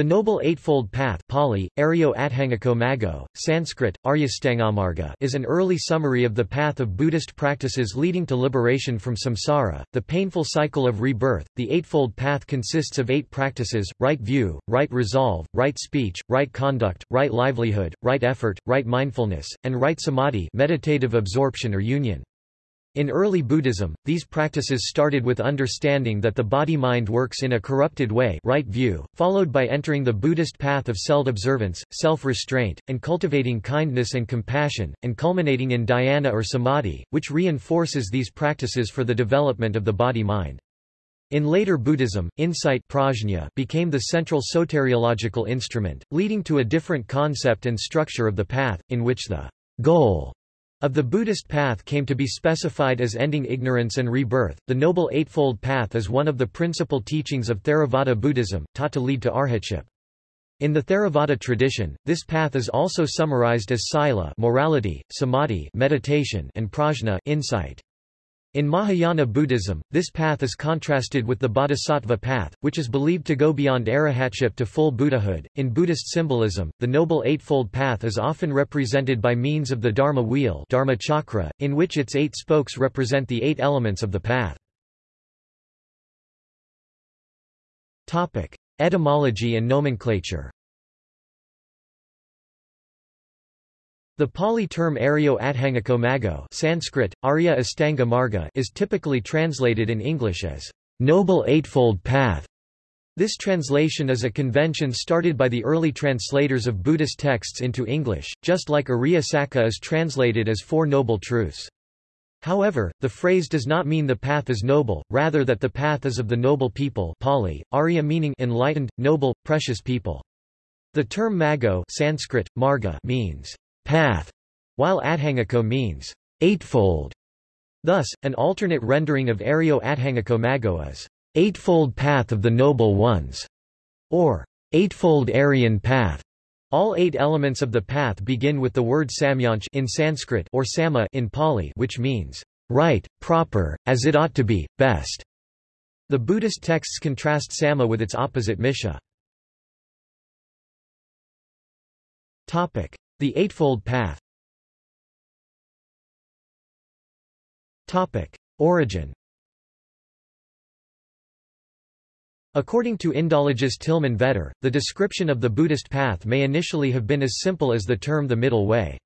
The Noble Eightfold Path Pali, Mago, Sanskrit, is an early summary of the path of Buddhist practices leading to liberation from samsara, the painful cycle of rebirth. The Eightfold Path consists of eight practices, right view, right resolve, right speech, right conduct, right livelihood, right effort, right mindfulness, and right samadhi meditative absorption or union. In early Buddhism, these practices started with understanding that the body-mind works in a corrupted way right view, followed by entering the Buddhist path of self-observance, self-restraint, and cultivating kindness and compassion, and culminating in dhyana or samadhi, which reinforces these practices for the development of the body-mind. In later Buddhism, insight prajna became the central soteriological instrument, leading to a different concept and structure of the path, in which the goal of the Buddhist path came to be specified as ending ignorance and rebirth. The Noble Eightfold Path is one of the principal teachings of Theravada Buddhism, taught to lead to arhatship. In the Theravada tradition, this path is also summarized as sila morality, samadhi meditation, and prajna insight. In Mahayana Buddhism, this path is contrasted with the Bodhisattva path, which is believed to go beyond arahatship to full Buddhahood. In Buddhist symbolism, the Noble Eightfold Path is often represented by means of the Dharma wheel Dharma chakra, in which its eight spokes represent the eight elements of the path. Etymology and nomenclature The Pali term Aryo Adhangako Mago Sanskrit, Arya Astanga Marga is typically translated in English as Noble Eightfold Path. This translation is a convention started by the early translators of Buddhist texts into English, just like Ariya Saka is translated as Four Noble Truths. However, the phrase does not mean the path is noble, rather that the path is of the noble people Pali, Arya meaning enlightened, noble, precious people. The term mago Sanskrit, marga means path, while adhangako means eightfold. Thus, an alternate rendering of Aryo Adhangako Mago is eightfold path of the noble ones, or eightfold Aryan path. All eight elements of the path begin with the word samyanch in Sanskrit or sama in Pali which means right, proper, as it ought to be, best. The Buddhist texts contrast sama with its opposite misha. The Eightfold Path Origin According to Indologist Tilman Vetter, the description of the Buddhist path may initially have been as simple as the term the middle way.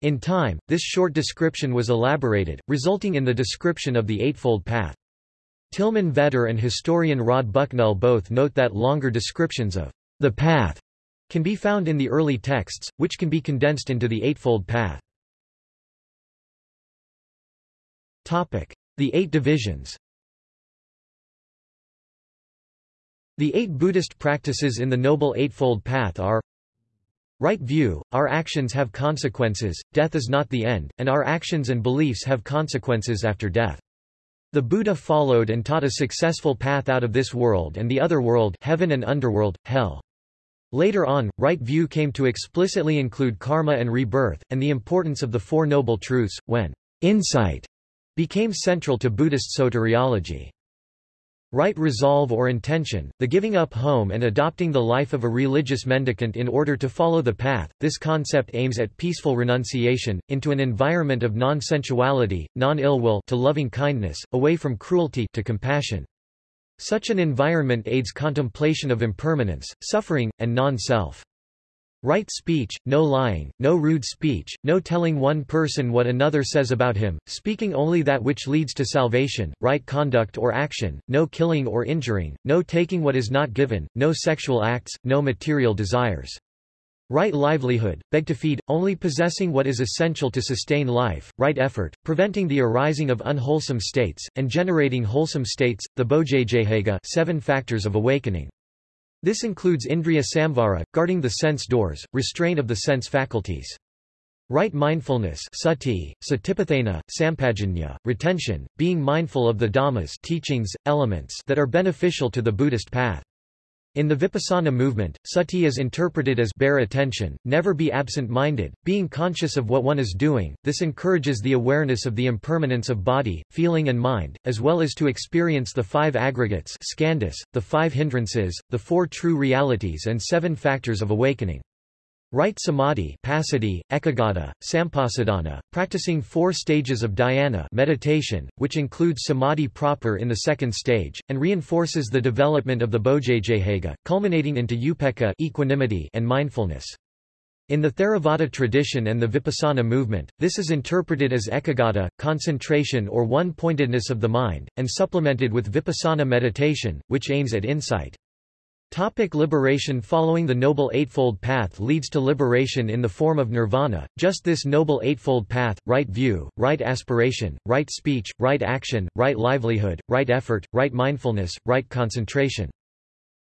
In time, this short description was elaborated, resulting in the description of the Eightfold Path. Tilman Vetter and historian Rod Bucknell both note that longer descriptions of the path can be found in the early texts, which can be condensed into the Eightfold Path. The Eight Divisions The eight Buddhist practices in the Noble Eightfold Path are Right view, our actions have consequences, death is not the end, and our actions and beliefs have consequences after death. The Buddha followed and taught a successful path out of this world and the other world heaven and underworld, hell. Later on, right view came to explicitly include karma and rebirth, and the importance of the Four Noble Truths, when insight became central to Buddhist soteriology. Right resolve or intention, the giving up home and adopting the life of a religious mendicant in order to follow the path, this concept aims at peaceful renunciation, into an environment of non-sensuality, non-ill will to loving kindness, away from cruelty to compassion. Such an environment aids contemplation of impermanence, suffering, and non-self. Right speech, no lying, no rude speech, no telling one person what another says about him, speaking only that which leads to salvation, right conduct or action, no killing or injuring, no taking what is not given, no sexual acts, no material desires. Right livelihood, beg to feed, only possessing what is essential to sustain life, right effort, preventing the arising of unwholesome states, and generating wholesome states, the Bojjhanga seven factors of awakening. This includes Indriya Samvara, guarding the sense doors, restraint of the sense faculties. Right mindfulness sati, satipatthana, sampajanya, retention, being mindful of the dhammas teachings, elements that are beneficial to the Buddhist path. In the Vipassana movement, sati is interpreted as bare attention, never be absent-minded, being conscious of what one is doing. This encourages the awareness of the impermanence of body, feeling and mind, as well as to experience the five aggregates skandhas, the five hindrances, the four true realities and seven factors of awakening. Right samadhi passaddhi, ekagata, sampasadana, practicing four stages of dhyana meditation, which includes samadhi proper in the second stage, and reinforces the development of the bojjhanga, culminating into upekkha equanimity and mindfulness. In the Theravada tradition and the Vipassana movement, this is interpreted as ekagata, concentration or one-pointedness of the mind, and supplemented with vipassana meditation, which aims at insight. Topic liberation Following the Noble Eightfold Path leads to liberation in the form of nirvana, just this Noble Eightfold Path, right view, right aspiration, right speech, right action, right livelihood, right effort, right mindfulness, right concentration.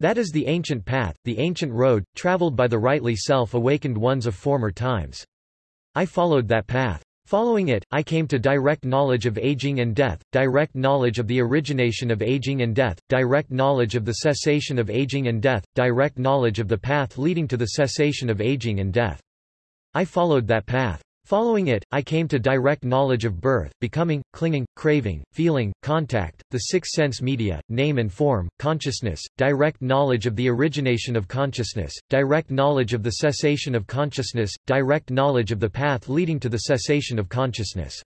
That is the ancient path, the ancient road, traveled by the rightly self-awakened ones of former times. I followed that path. Following it, I came to direct knowledge of aging and death, direct knowledge of the origination of aging and death, direct knowledge of the cessation of aging and death, direct knowledge of the path leading to the cessation of aging and death. I followed that path. Following it, I came to direct knowledge of birth, becoming, clinging, craving, feeling, contact, the six sense media, name and form, consciousness, direct knowledge of the origination of consciousness, direct knowledge of the cessation of consciousness, direct knowledge of the path leading to the cessation of consciousness.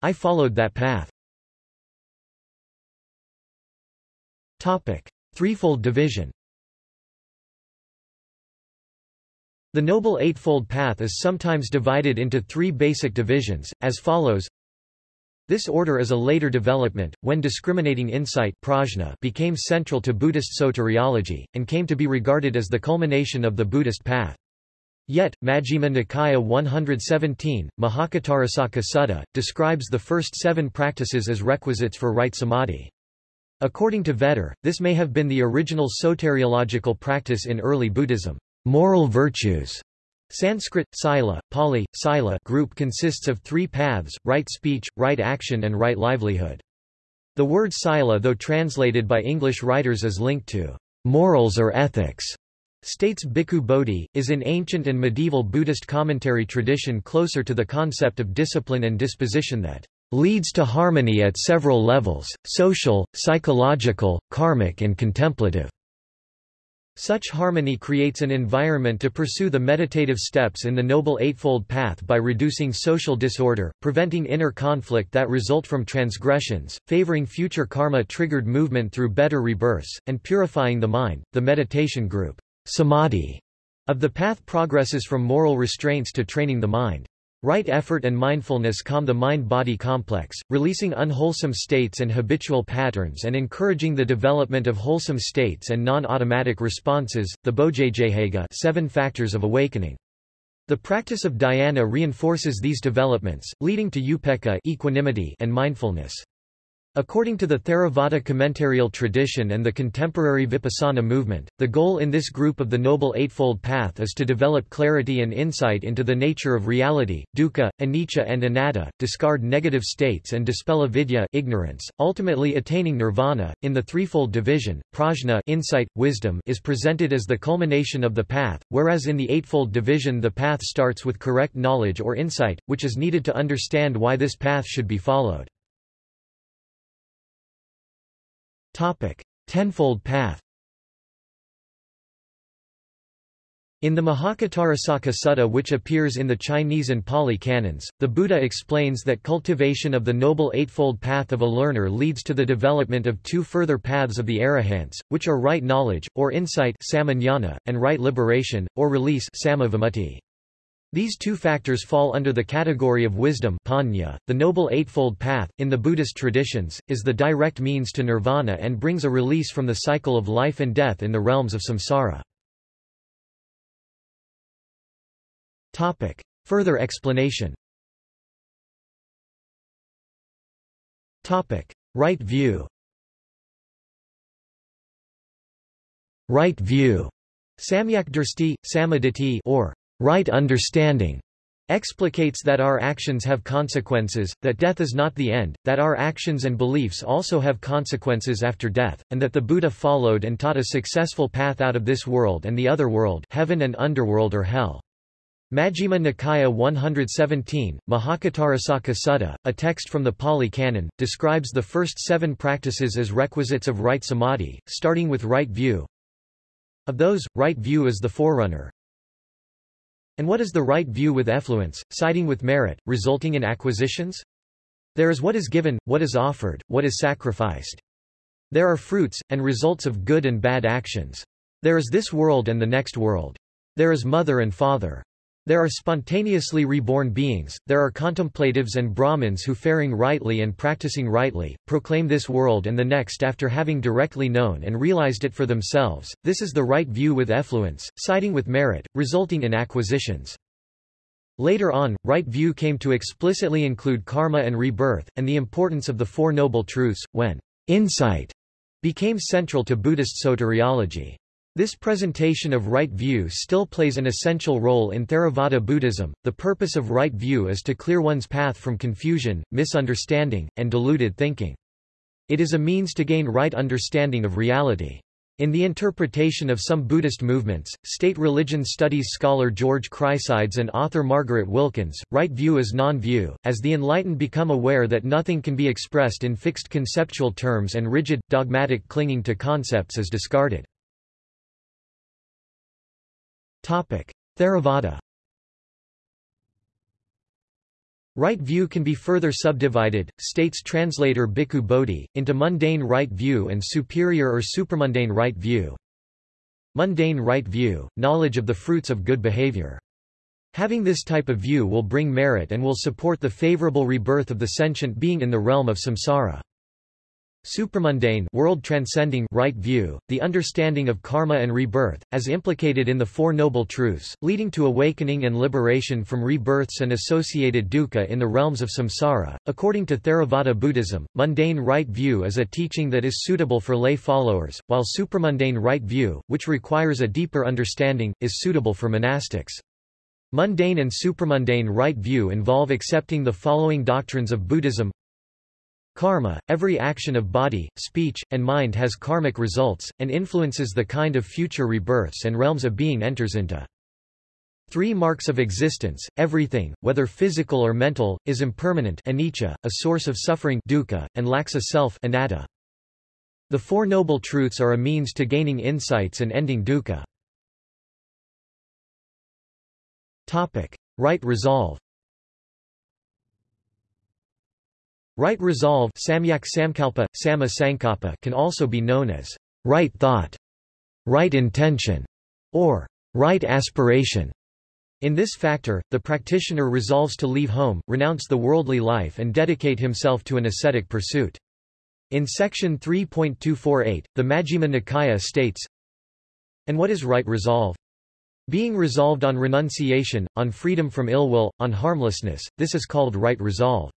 I followed that path. Topic. Threefold division The Noble Eightfold Path is sometimes divided into three basic divisions, as follows This order is a later development, when discriminating insight prajna became central to Buddhist soteriology, and came to be regarded as the culmination of the Buddhist path. Yet, Majjhima Nikaya 117, Mahacattarisaka Sutta, describes the first seven practices as requisites for right samadhi. According to Vetter, this may have been the original soteriological practice in early Buddhism. Moral virtues Sanskrit, sila, Pali, sila group consists of three paths, right speech, right action and right livelihood. The word sila though translated by English writers as linked to morals or ethics, states Bhikkhu Bodhi, is in ancient and medieval Buddhist commentary tradition closer to the concept of discipline and disposition that leads to harmony at several levels, social, psychological, karmic and contemplative. Such harmony creates an environment to pursue the meditative steps in the Noble Eightfold Path by reducing social disorder, preventing inner conflict that result from transgressions, favoring future karma-triggered movement through better rebirths, and purifying the mind. The meditation group, samadhi, of the path progresses from moral restraints to training the mind. Right effort and mindfulness calm the mind-body complex, releasing unwholesome states and habitual patterns and encouraging the development of wholesome states and non-automatic responses, the Bojjhanga seven factors of awakening. The practice of dhyana reinforces these developments, leading to upekkha equanimity and mindfulness. According to the Theravada commentarial tradition and the contemporary Vipassana movement, the goal in this group of the Noble Eightfold Path is to develop clarity and insight into the nature of reality, dukkha, anicca and anatta, discard negative states and dispel avidya ignorance, ultimately attaining nirvana. In the threefold division, prajna insight, wisdom is presented as the culmination of the path, whereas in the eightfold division the path starts with correct knowledge or insight, which is needed to understand why this path should be followed. Topic: Tenfold Path. In the Mahacattarisaka Sutta which appears in the Chinese and Pali canons, the Buddha explains that cultivation of the Noble Eightfold Path of a learner leads to the development of two further paths of the arahants, which are right knowledge, or insight and right liberation, or release these two factors fall under the category of wisdom panya. .The Noble Eightfold Path, in the Buddhist traditions, is the direct means to nirvana and brings a release from the cycle of life and death in the realms of samsara. Topic. Further explanation Topic. Right view Right view Samyak Drsti, Samaditi or right understanding, explicates that our actions have consequences, that death is not the end, that our actions and beliefs also have consequences after death, and that the Buddha followed and taught a successful path out of this world and the other world heaven and underworld or hell. Majjhima Nikaya 117, Mahacattarisaka Sutta, a text from the Pali Canon, describes the first seven practices as requisites of right samadhi, starting with right view. Of those, right view is the forerunner, and what is the right view with effluence, siding with merit, resulting in acquisitions? There is what is given, what is offered, what is sacrificed. There are fruits, and results of good and bad actions. There is this world and the next world. There is mother and father. There are spontaneously reborn beings, there are contemplatives and Brahmins who faring rightly and practicing rightly, proclaim this world and the next after having directly known and realized it for themselves. This is the right view with effluence, siding with merit, resulting in acquisitions. Later on, right view came to explicitly include karma and rebirth, and the importance of the Four Noble Truths, when insight became central to Buddhist soteriology. This presentation of right view still plays an essential role in Theravada Buddhism. The purpose of right view is to clear one's path from confusion, misunderstanding, and deluded thinking. It is a means to gain right understanding of reality. In the interpretation of some Buddhist movements, state religion studies scholar George Chryssides and author Margaret Wilkins, right view is non-view, as the enlightened become aware that nothing can be expressed in fixed conceptual terms and rigid, dogmatic clinging to concepts is discarded. Theravada Right view can be further subdivided, states translator Bhikkhu Bodhi, into mundane right view and superior or supramundane right view. Mundane right view, knowledge of the fruits of good behavior. Having this type of view will bring merit and will support the favorable rebirth of the sentient being in the realm of samsara. Supramundane world transcending right view, the understanding of karma and rebirth, as implicated in the Four Noble Truths, leading to awakening and liberation from rebirths and associated dukkha in the realms of samsara. According to Theravada Buddhism, mundane right view is a teaching that is suitable for lay followers, while supramundane right view, which requires a deeper understanding, is suitable for monastics. Mundane and supramundane right view involve accepting the following doctrines of Buddhism Karma, every action of body, speech, and mind has karmic results, and influences the kind of future rebirths and realms a being enters into. Three marks of existence, everything, whether physical or mental, is impermanent anicca, a source of suffering dukkha, and lacks a self anatta. The Four Noble Truths are a means to gaining insights and ending dukkha. Topic. Right resolve Right resolve samyak samkalpa, sama sankappa can also be known as right thought, right intention, or right aspiration. In this factor, the practitioner resolves to leave home, renounce the worldly life and dedicate himself to an ascetic pursuit. In section 3.248, the Majjhima Nikaya states, And what is right resolve? Being resolved on renunciation, on freedom from ill will, on harmlessness, this is called right resolve.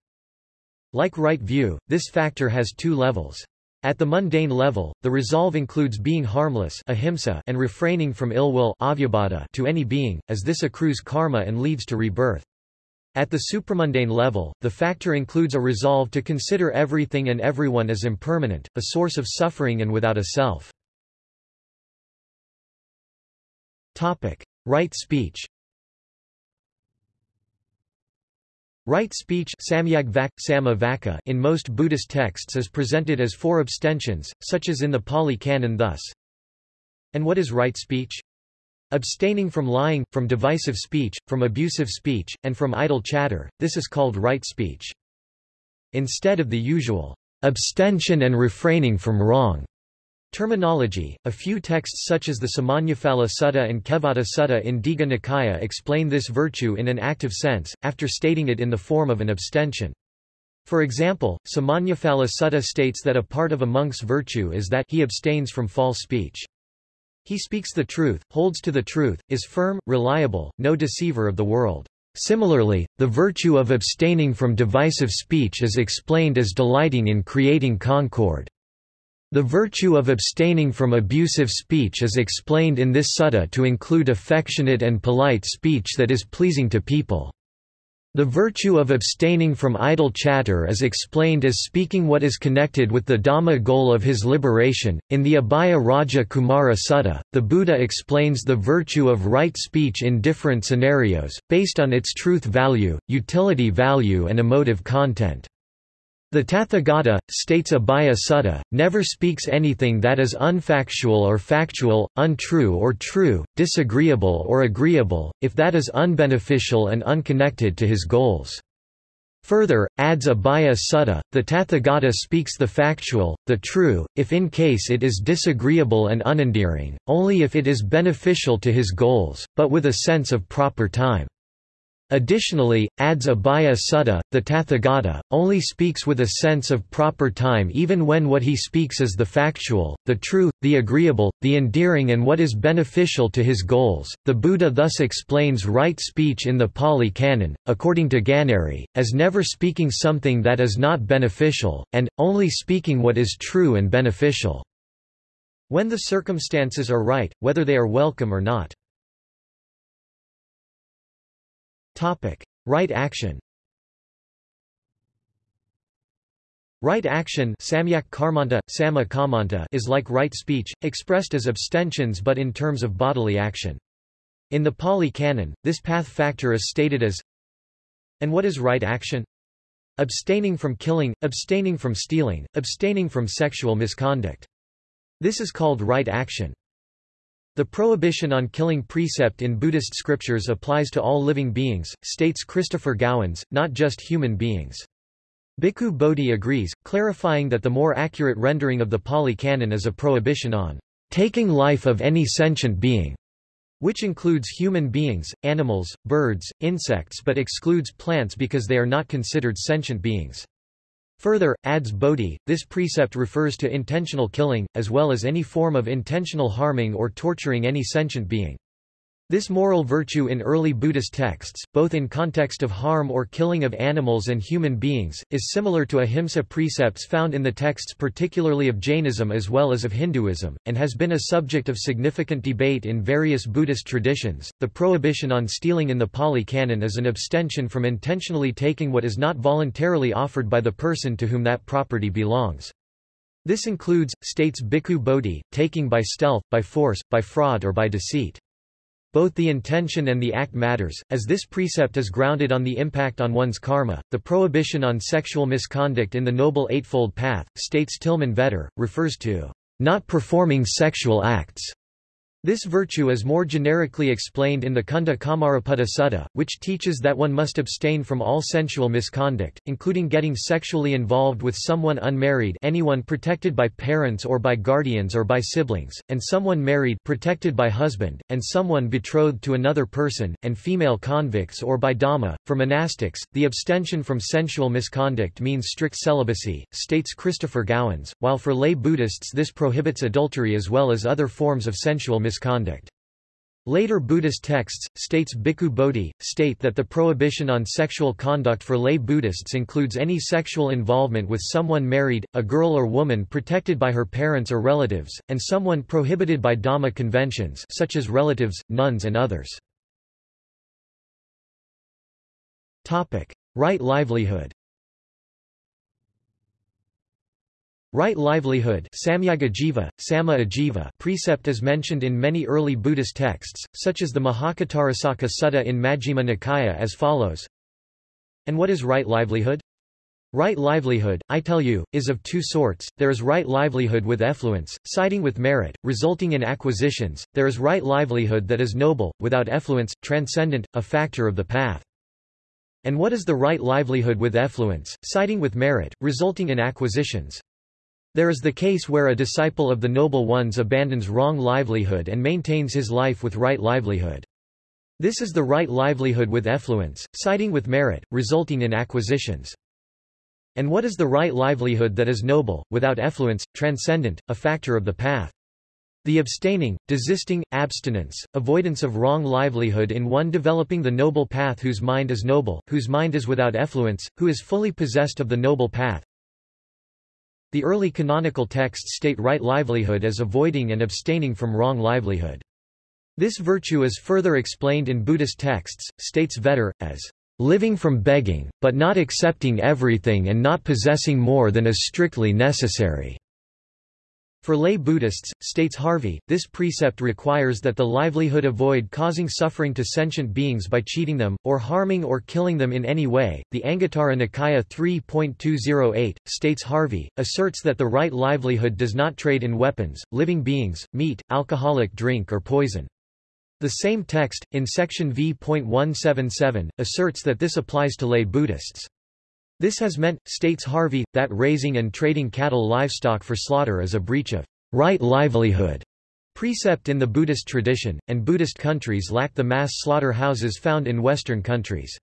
Like right view, this factor has two levels. At the mundane level, the resolve includes being harmless ahimsa and refraining from ill will to any being, as this accrues karma and leads to rebirth. At the supramundane level, the factor includes a resolve to consider everything and everyone as impermanent, a source of suffering and without a self. Topic. Right speech Right speech in most Buddhist texts is presented as four abstentions, such as in the Pali Canon thus. And what is right speech? Abstaining from lying, from divisive speech, from abusive speech, and from idle chatter, this is called right speech. Instead of the usual abstention and refraining from wrong Terminology A few texts such as the Samannaphala Sutta and Kevada Sutta in Digha Nikaya explain this virtue in an active sense, after stating it in the form of an abstention. For example, Samannaphala Sutta states that a part of a monk's virtue is that he abstains from false speech. He speaks the truth, holds to the truth, is firm, reliable, no deceiver of the world. Similarly, the virtue of abstaining from divisive speech is explained as delighting in creating concord. The virtue of abstaining from abusive speech is explained in this sutta to include affectionate and polite speech that is pleasing to people. The virtue of abstaining from idle chatter is explained as speaking what is connected with the Dhamma goal of his liberation. In the Abhaya Raja Kumara Sutta, the Buddha explains the virtue of right speech in different scenarios, based on its truth value, utility value, and emotive content. The Tathagata, states Abhaya Sutta, never speaks anything that is unfactual or factual, untrue or true, disagreeable or agreeable, if that is unbeneficial and unconnected to his goals. Further, adds Abhaya Sutta, the Tathagata speaks the factual, the true, if in case it is disagreeable and unendearing, only if it is beneficial to his goals, but with a sense of proper time. Additionally, adds Abhaya Sutta, the Tathagata, only speaks with a sense of proper time even when what he speaks is the factual, the true, the agreeable, the endearing and what is beneficial to his goals. The Buddha thus explains right speech in the Pali Canon, according to Ganeri, as never speaking something that is not beneficial, and, only speaking what is true and beneficial. When the circumstances are right, whether they are welcome or not. Topic: Right action. Right action samyak sama is like right speech, expressed as abstentions but in terms of bodily action. In the Pali Canon, this path factor is stated as And what is right action? Abstaining from killing, abstaining from stealing, abstaining from sexual misconduct. This is called right action. The prohibition on killing precept in Buddhist scriptures applies to all living beings, states Christopher Gowans, not just human beings. Bhikkhu Bodhi agrees, clarifying that the more accurate rendering of the Pali Canon is a prohibition on taking life of any sentient being, which includes human beings, animals, birds, insects but excludes plants because they are not considered sentient beings. Further, adds Bodhi, this precept refers to intentional killing, as well as any form of intentional harming or torturing any sentient being. This moral virtue in early Buddhist texts, both in context of harm or killing of animals and human beings, is similar to ahimsa precepts found in the texts particularly of Jainism as well as of Hinduism, and has been a subject of significant debate in various Buddhist traditions. The prohibition on stealing in the Pali Canon is an abstention from intentionally taking what is not voluntarily offered by the person to whom that property belongs. This includes, states Bhikkhu Bodhi, taking by stealth, by force, by fraud or by deceit. Both the intention and the act matters, as this precept is grounded on the impact on one's karma. The prohibition on sexual misconduct in the Noble Eightfold Path, states Tilman Vetter, refers to not performing sexual acts this virtue is more generically explained in the Kunda Kamaraputta Sutta, which teaches that one must abstain from all sensual misconduct, including getting sexually involved with someone unmarried anyone protected by parents or by guardians or by siblings, and someone married protected by husband, and someone betrothed to another person, and female convicts or by Dhamma. For monastics, the abstention from sensual misconduct means strict celibacy, states Christopher Gowans, while for lay Buddhists this prohibits adultery as well as other forms of sensual misconduct. Later Buddhist texts, states Bhikkhu Bodhi, state that the prohibition on sexual conduct for lay Buddhists includes any sexual involvement with someone married, a girl or woman protected by her parents or relatives, and someone prohibited by Dhamma conventions such as relatives, nuns and others. Right livelihood Right livelihood precept is mentioned in many early Buddhist texts, such as the Mahacattarisaka Sutta in Majjhima Nikaya as follows. And what is right livelihood? Right livelihood, I tell you, is of two sorts, there is right livelihood with effluence, siding with merit, resulting in acquisitions, there is right livelihood that is noble, without effluence, transcendent, a factor of the path. And what is the right livelihood with effluence, siding with merit, resulting in acquisitions? There is the case where a disciple of the Noble Ones abandons wrong livelihood and maintains his life with right livelihood. This is the right livelihood with effluence, siding with merit, resulting in acquisitions. And what is the right livelihood that is noble, without effluence, transcendent, a factor of the path? The abstaining, desisting, abstinence, avoidance of wrong livelihood in one developing the noble path whose mind is noble, whose mind is without effluence, who is fully possessed of the noble path, the early canonical texts state right livelihood as avoiding and abstaining from wrong livelihood. This virtue is further explained in Buddhist texts, states Vetter, as living from begging, but not accepting everything and not possessing more than is strictly necessary." For lay Buddhists, states Harvey, this precept requires that the livelihood avoid causing suffering to sentient beings by cheating them, or harming or killing them in any way. The Anguttara Nikaya 3.208, states Harvey, asserts that the right livelihood does not trade in weapons, living beings, meat, alcoholic drink or poison. The same text, in section v.177, asserts that this applies to lay Buddhists. This has meant, states Harvey, that raising and trading cattle livestock for slaughter is a breach of right livelihood precept in the Buddhist tradition, and Buddhist countries lack the mass slaughterhouses found in Western countries.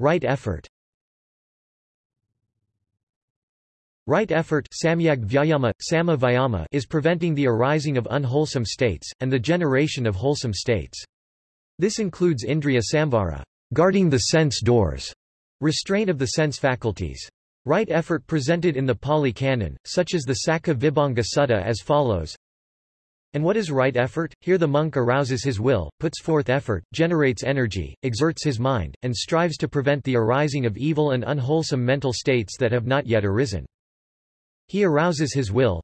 Right effort Right effort is preventing the arising of unwholesome states, and the generation of wholesome states. This includes indriya samvara guarding the sense doors, restraint of the sense faculties. Right effort presented in the Pali Canon, such as the Saccavibhanga Sutta as follows. And what is right effort? Here the monk arouses his will, puts forth effort, generates energy, exerts his mind, and strives to prevent the arising of evil and unwholesome mental states that have not yet arisen. He arouses his will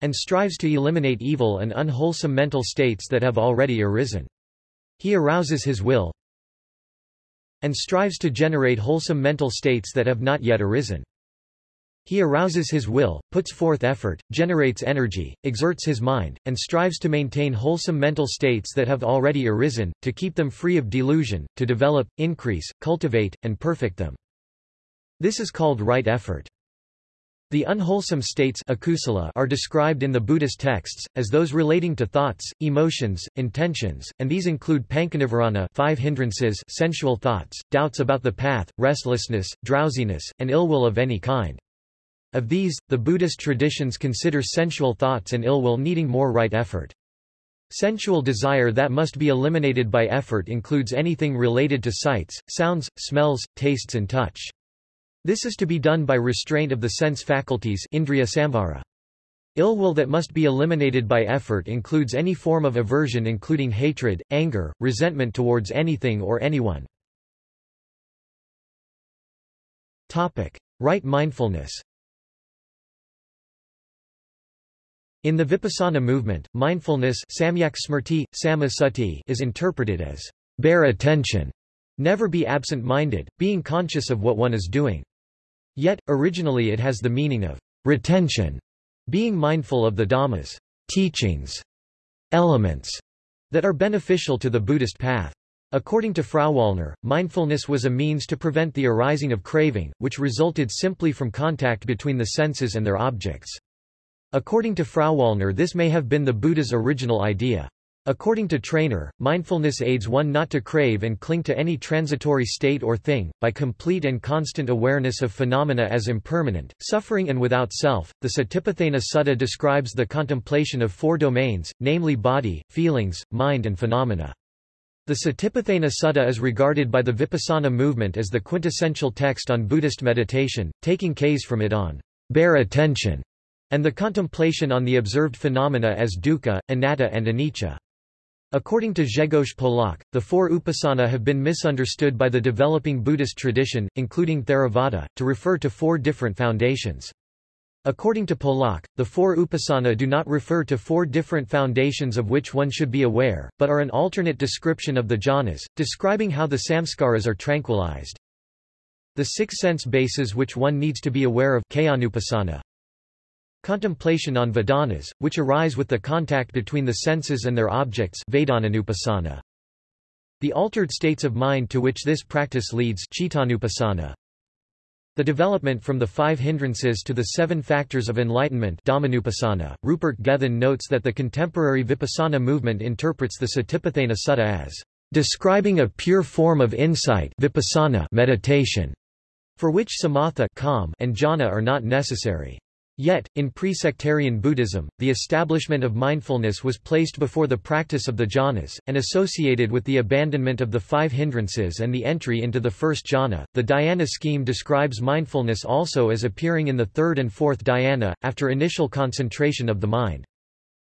and strives to eliminate evil and unwholesome mental states that have already arisen. He arouses his will and strives to generate wholesome mental states that have not yet arisen. He arouses his will, puts forth effort, generates energy, exerts his mind, and strives to maintain wholesome mental states that have already arisen, to keep them free of delusion, to develop, increase, cultivate, and perfect them. This is called right effort. The unwholesome states are described in the Buddhist texts, as those relating to thoughts, emotions, intentions, and these include pancanivarana five hindrances sensual thoughts, doubts about the path, restlessness, drowsiness, and ill will of any kind. Of these, the Buddhist traditions consider sensual thoughts and ill will needing more right effort. Sensual desire that must be eliminated by effort includes anything related to sights, sounds, smells, tastes and touch. This is to be done by restraint of the sense faculties indriya samvara. Ill will that must be eliminated by effort includes any form of aversion including hatred, anger, resentment towards anything or anyone. Right mindfulness In the Vipassana movement, mindfulness samyak smrti, is interpreted as bare attention, never be absent-minded, being conscious of what one is doing. Yet, originally it has the meaning of retention, being mindful of the Dhammas teachings, elements that are beneficial to the Buddhist path. According to Frauwallner, mindfulness was a means to prevent the arising of craving, which resulted simply from contact between the senses and their objects. According to Frauwallner this may have been the Buddha's original idea. According to Trainor, mindfulness aids one not to crave and cling to any transitory state or thing, by complete and constant awareness of phenomena as impermanent, suffering and without self. The Satipatthana Sutta describes the contemplation of four domains, namely body, feelings, mind and phenomena. The Satipatthana Sutta is regarded by the Vipassana movement as the quintessential text on Buddhist meditation, taking case from it on bare attention, and the contemplation on the observed phenomena as dukkha, anatta and anicca. According to Grzegorz Polak, the four upasana have been misunderstood by the developing Buddhist tradition, including Theravada, to refer to four different foundations. According to Polak, the four upasana do not refer to four different foundations of which one should be aware, but are an alternate description of the jhanas, describing how the samskaras are tranquilized. The six sense bases which one needs to be aware of Contemplation on Vedanas, which arise with the contact between the senses and their objects The altered states of mind to which this practice leads The development from the five hindrances to the seven factors of enlightenment Rupert Gethin notes that the contemporary Vipassana movement interprets the Satipatthana Sutta as describing a pure form of insight vipassana meditation, for which samatha calm and jhana are not necessary. Yet, in pre-sectarian Buddhism, the establishment of mindfulness was placed before the practice of the jhanas, and associated with the abandonment of the five hindrances and the entry into the first jhana. The dhyana scheme describes mindfulness also as appearing in the third and fourth dhyana, after initial concentration of the mind.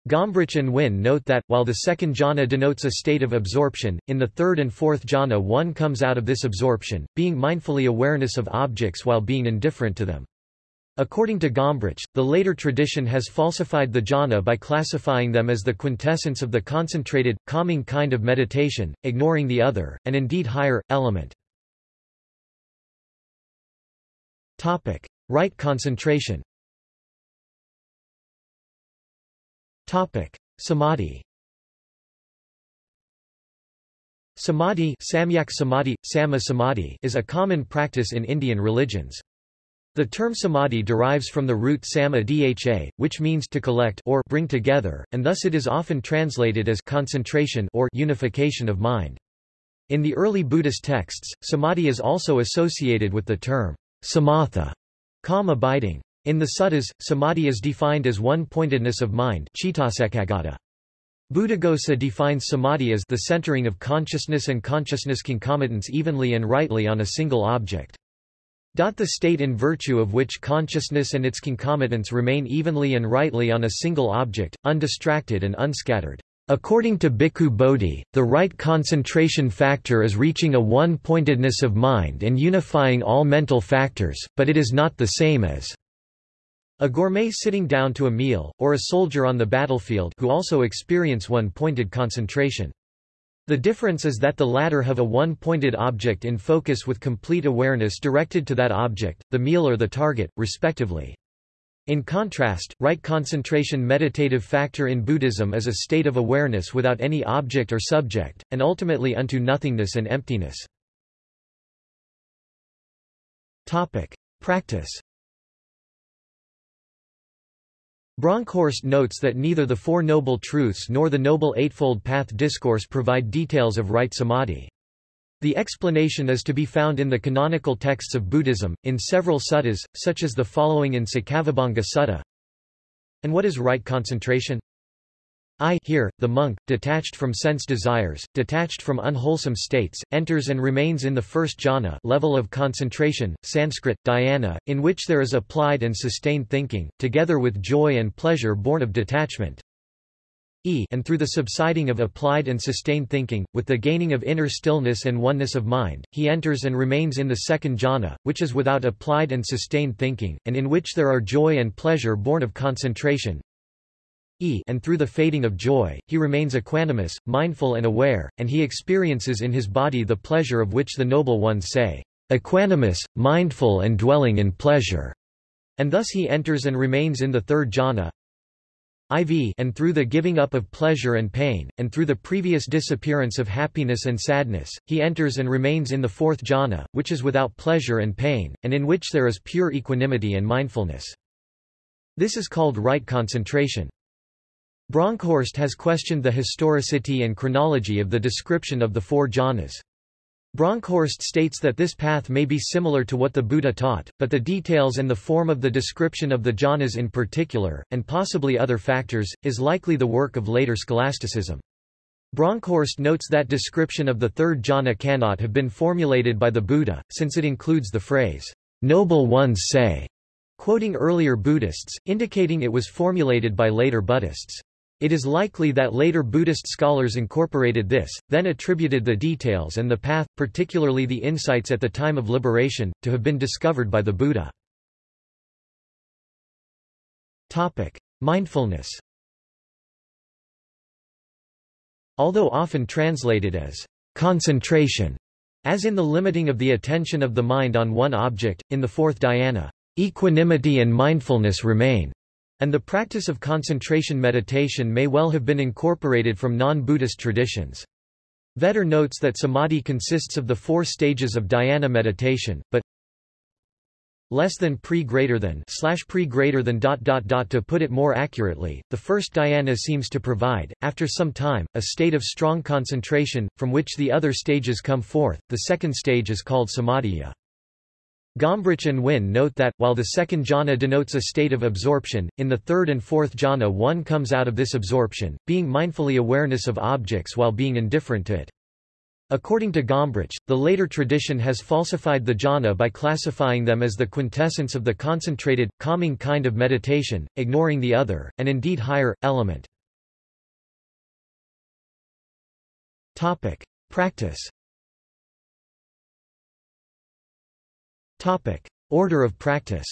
Gombrich and Wynne note that, while the second jhana denotes a state of absorption, in the third and fourth jhana one comes out of this absorption, being mindfully awareness of objects while being indifferent to them. According to Gombrich, the later tradition has falsified the jhana by classifying them as the quintessence of the concentrated, calming kind of meditation, ignoring the other, and indeed higher, element. Topic. Right concentration Topic. Samadhi Samadhi, samyak samadhi, sama samadhi is a common practice in Indian religions. The term samadhi derives from the root sama dha, which means to collect or bring together, and thus it is often translated as concentration or unification of mind. In the early Buddhist texts, samadhi is also associated with the term samatha, calm abiding. In the suttas, samadhi is defined as one-pointedness of mind Buddhaghosa defines samadhi as the centering of consciousness and consciousness concomitants evenly and rightly on a single object. The state in virtue of which consciousness and its concomitants remain evenly and rightly on a single object, undistracted and unscattered. According to Bhikkhu Bodhi, the right concentration factor is reaching a one-pointedness of mind and unifying all mental factors, but it is not the same as a gourmet sitting down to a meal, or a soldier on the battlefield who also experience one-pointed concentration. The difference is that the latter have a one-pointed object in focus with complete awareness directed to that object, the meal or the target, respectively. In contrast, right concentration meditative factor in Buddhism is a state of awareness without any object or subject, and ultimately unto nothingness and emptiness. Practice Bronkhorst notes that neither the Four Noble Truths nor the Noble Eightfold Path discourse provide details of right samadhi. The explanation is to be found in the canonical texts of Buddhism, in several suttas, such as the following in Saccavibhanga Sutta. And what is right concentration? I here, the monk, detached from sense desires, detached from unwholesome states, enters and remains in the first jhana level of concentration, Sanskrit, dhyana, in which there is applied and sustained thinking, together with joy and pleasure born of detachment. E and through the subsiding of applied and sustained thinking, with the gaining of inner stillness and oneness of mind, he enters and remains in the second jhana, which is without applied and sustained thinking, and in which there are joy and pleasure born of concentration, E and through the fading of joy, he remains equanimous, mindful and aware, and he experiences in his body the pleasure of which the noble ones say, equanimous, mindful and dwelling in pleasure. And thus he enters and remains in the third jhana, IV and through the giving up of pleasure and pain, and through the previous disappearance of happiness and sadness, he enters and remains in the fourth jhana, which is without pleasure and pain, and in which there is pure equanimity and mindfulness. This is called right concentration. Bronkhorst has questioned the historicity and chronology of the description of the four jhanas. Bronkhorst states that this path may be similar to what the Buddha taught, but the details and the form of the description of the jhanas in particular, and possibly other factors, is likely the work of later scholasticism. Bronkhorst notes that description of the third jhana cannot have been formulated by the Buddha, since it includes the phrase, "'Noble ones say' quoting earlier Buddhists, indicating it was formulated by later Buddhists. It is likely that later Buddhist scholars incorporated this, then attributed the details and the path, particularly the insights at the time of liberation, to have been discovered by the Buddha. Topic. Mindfulness Although often translated as concentration, as in the limiting of the attention of the mind on one object, in the fourth dhyana, equanimity and mindfulness remain and the practice of concentration meditation may well have been incorporated from non-Buddhist traditions. Vetter notes that samadhi consists of the four stages of dhyana meditation, but less than pre greater than slash pre greater than dot dot dot to put it more accurately, the first dhyana seems to provide, after some time, a state of strong concentration, from which the other stages come forth. The second stage is called samadhiya. Gombrich and Wynne note that, while the second jhana denotes a state of absorption, in the third and fourth jhana one comes out of this absorption, being mindfully awareness of objects while being indifferent to it. According to Gombrich, the later tradition has falsified the jhana by classifying them as the quintessence of the concentrated, calming kind of meditation, ignoring the other, and indeed higher, element. Practice Topic. Order of practice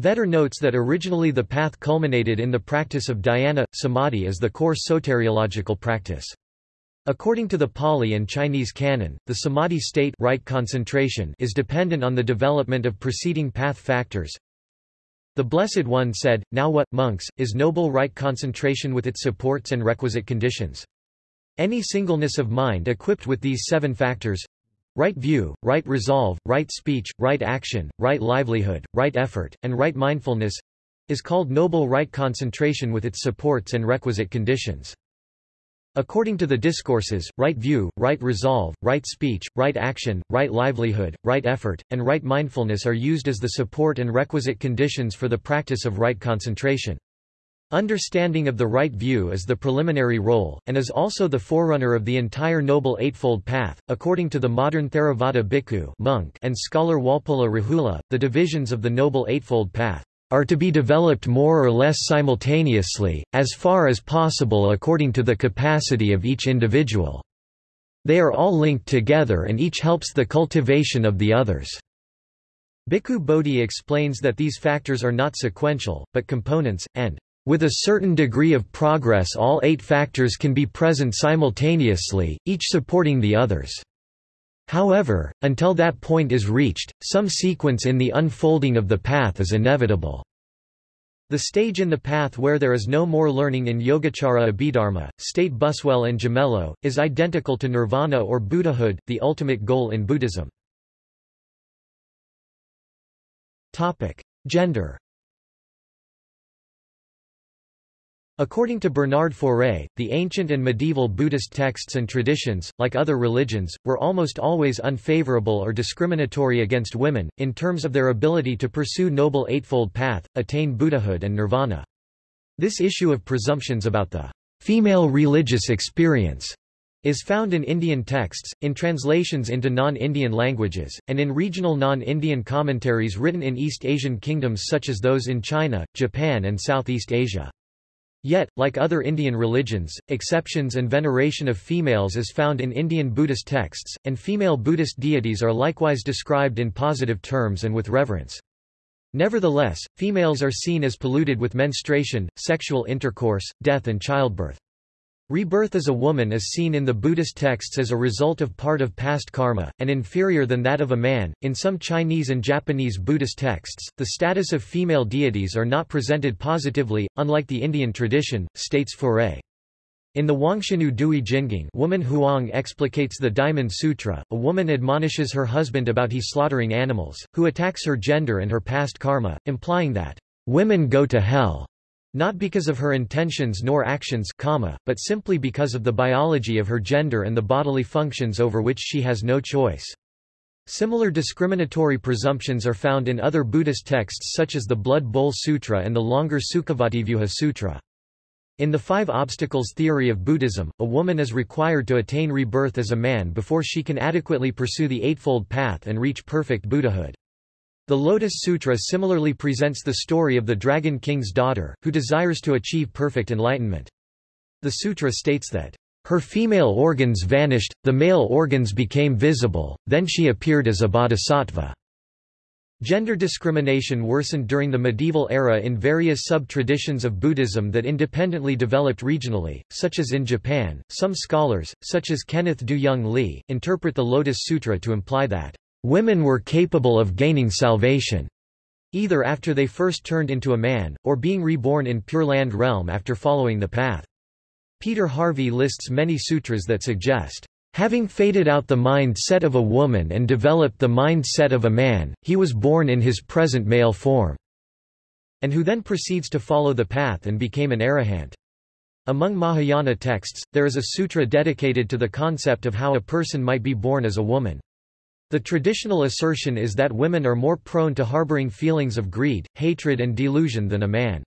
Vetter notes that originally the path culminated in the practice of dhyana, samadhi as the core soteriological practice. According to the Pali and Chinese canon, the samadhi state right concentration is dependent on the development of preceding path factors. The Blessed One said, Now what, monks, is noble right concentration with its supports and requisite conditions? Any singleness of mind equipped with these seven factors Right view, right resolve, right speech, right action, right livelihood, right effort, and right mindfulness is called noble right concentration with its supports and requisite conditions. According to the discourses, right view, right resolve, right speech, right action, right livelihood, right effort, and right mindfulness are used as the support and requisite conditions for the practice of right concentration. Understanding of the right view is the preliminary role, and is also the forerunner of the entire Noble Eightfold Path. According to the modern Theravada bhikkhu monk and scholar Walpola Rahula, the divisions of the Noble Eightfold Path are to be developed more or less simultaneously, as far as possible according to the capacity of each individual. They are all linked together and each helps the cultivation of the others. Bhikkhu Bodhi explains that these factors are not sequential, but components, and with a certain degree of progress all eight factors can be present simultaneously, each supporting the others. However, until that point is reached, some sequence in the unfolding of the path is inevitable. The stage in the path where there is no more learning in Yogacara Abhidharma, state Buswell and Gimello, is identical to nirvana or Buddhahood, the ultimate goal in Buddhism. Gender According to Bernard Faure, the ancient and medieval Buddhist texts and traditions, like other religions, were almost always unfavorable or discriminatory against women, in terms of their ability to pursue Noble Eightfold Path, attain Buddhahood and nirvana. This issue of presumptions about the female religious experience is found in Indian texts, in translations into non-Indian languages, and in regional non-Indian commentaries written in East Asian kingdoms such as those in China, Japan and Southeast Asia. Yet, like other Indian religions, exceptions and veneration of females is found in Indian Buddhist texts, and female Buddhist deities are likewise described in positive terms and with reverence. Nevertheless, females are seen as polluted with menstruation, sexual intercourse, death and childbirth. Rebirth as a woman is seen in the Buddhist texts as a result of part of past karma, and inferior than that of a man. In some Chinese and Japanese Buddhist texts, the status of female deities are not presented positively, unlike the Indian tradition, states Faure. In the Wangshenu Dui Jingeng woman Huang explicates the Diamond Sutra, a woman admonishes her husband about he slaughtering animals, who attacks her gender and her past karma, implying that, "...women go to hell." Not because of her intentions nor actions comma, but simply because of the biology of her gender and the bodily functions over which she has no choice. Similar discriminatory presumptions are found in other Buddhist texts such as the Blood Bowl Sutra and the longer Sukhavativyuha Sutra. In the Five Obstacles theory of Buddhism, a woman is required to attain rebirth as a man before she can adequately pursue the Eightfold Path and reach perfect Buddhahood. The Lotus Sutra similarly presents the story of the Dragon King's daughter, who desires to achieve perfect enlightenment. The sutra states that, "...her female organs vanished, the male organs became visible, then she appeared as a bodhisattva." Gender discrimination worsened during the medieval era in various sub-traditions of Buddhism that independently developed regionally, such as in Japan. Some scholars, such as Kenneth Doo Young Lee, interpret the Lotus Sutra to imply that Women were capable of gaining salvation, either after they first turned into a man, or being reborn in Pure Land realm after following the path. Peter Harvey lists many sutras that suggest, Having faded out the mind-set of a woman and developed the mind-set of a man, he was born in his present male form, and who then proceeds to follow the path and became an arahant. Among Mahayana texts, there is a sutra dedicated to the concept of how a person might be born as a woman. The traditional assertion is that women are more prone to harboring feelings of greed, hatred and delusion than a man.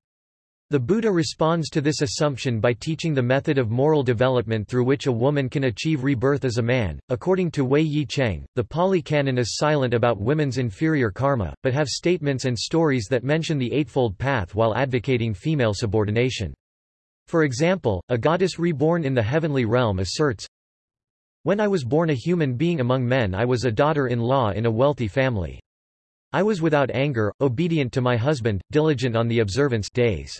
The Buddha responds to this assumption by teaching the method of moral development through which a woman can achieve rebirth as a man. According to Wei Yi Cheng, the Pali Canon is silent about women's inferior karma, but have statements and stories that mention the Eightfold Path while advocating female subordination. For example, a goddess reborn in the heavenly realm asserts, When I was born a human being among men I was a daughter-in-law in a wealthy family. I was without anger, obedient to my husband, diligent on the observance days.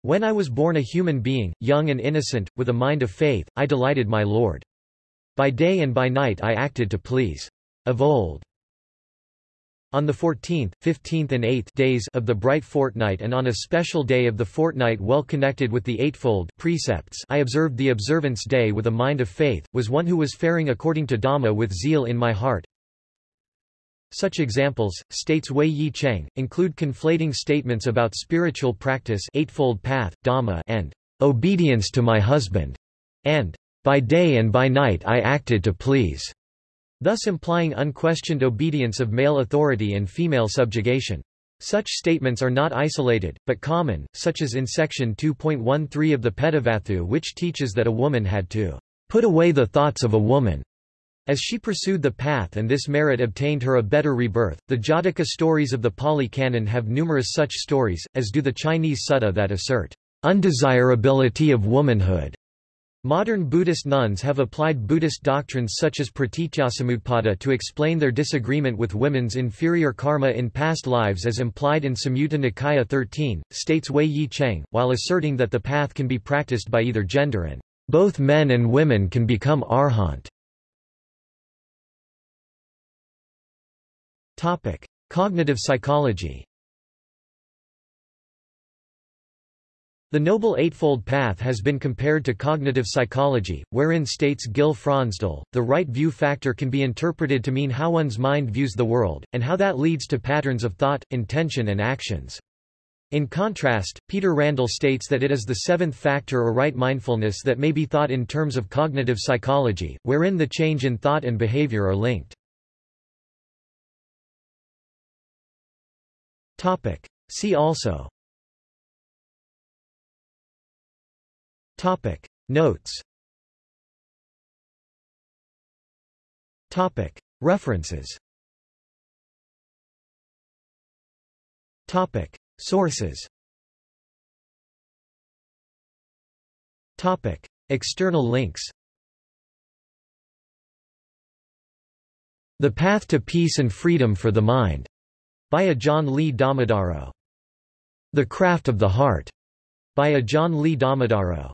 When I was born a human being, young and innocent, with a mind of faith, I delighted my Lord. By day and by night I acted to please. Of old. On the 14th, 15th and 8th days of the bright fortnight and on a special day of the fortnight well connected with the eightfold precepts I observed the observance day with a mind of faith, was one who was faring according to Dhamma with zeal in my heart. Such examples, states Wei Yi Cheng, include conflating statements about spiritual practice eightfold path, Dhamma and obedience to my husband, and by day and by night I acted to please thus implying unquestioned obedience of male authority and female subjugation. Such statements are not isolated, but common, such as in section 2.13 of the Pedavathu which teaches that a woman had to put away the thoughts of a woman as she pursued the path and this merit obtained her a better rebirth. The Jataka stories of the Pali Canon have numerous such stories, as do the Chinese sutta that assert undesirability of womanhood Modern Buddhist nuns have applied Buddhist doctrines such as pratityasamutpada to explain their disagreement with women's inferior karma in past lives as implied in Samyutta Nikaya 13, states Wei Yi Cheng, while asserting that the path can be practiced by either gender and both men and women can become arhant. Cognitive psychology The Noble Eightfold Path has been compared to cognitive psychology, wherein states Gil Fronsdal, the right view factor can be interpreted to mean how one's mind views the world, and how that leads to patterns of thought, intention and actions. In contrast, Peter Randall states that it is the seventh factor or right mindfulness that may be thought in terms of cognitive psychology, wherein the change in thought and behavior are linked. See also Topic. Notes. Topic. References. Topic. Sources. Topic. External links. The Path to Peace and Freedom for the Mind. By Ajaan Lee Dhammadharo. The Craft of the Heart. By Ajaan Lee Dhammadharo.